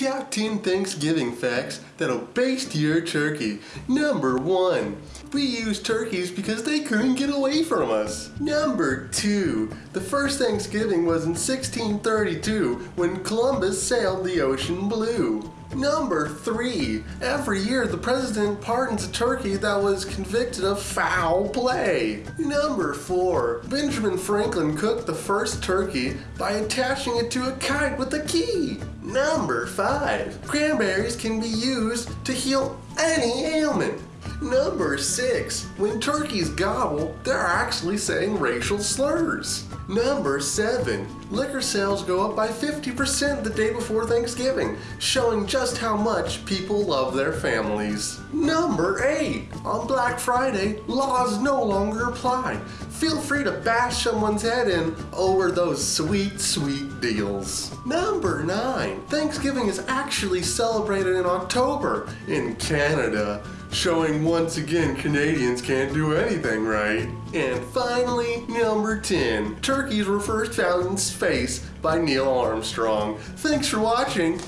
top 10 Thanksgiving facts that'll baste your turkey. Number 1. We use turkeys because they couldn't get away from us. Number 2. The first Thanksgiving was in 1632 when Columbus sailed the ocean blue. Number 3. Every year the president pardons a turkey that was convicted of foul play. Number 4. Benjamin Franklin cooked the first turkey by attaching it to a kite with a key. Number 5. Cranberries can be used to heal any ailment. Number 6. When turkeys gobble, they're actually saying racial slurs. Number 7. Liquor sales go up by 50% the day before Thanksgiving, showing just how much people love their families. Number 8. On Black Friday, laws no longer apply. Feel free to bash someone's head in over those sweet, sweet deals. Number 9. Thanksgiving is actually celebrated in October in Canada showing once again Canadians can't do anything right. And finally, number 10, turkeys were first found in space by Neil Armstrong. Thanks for watching.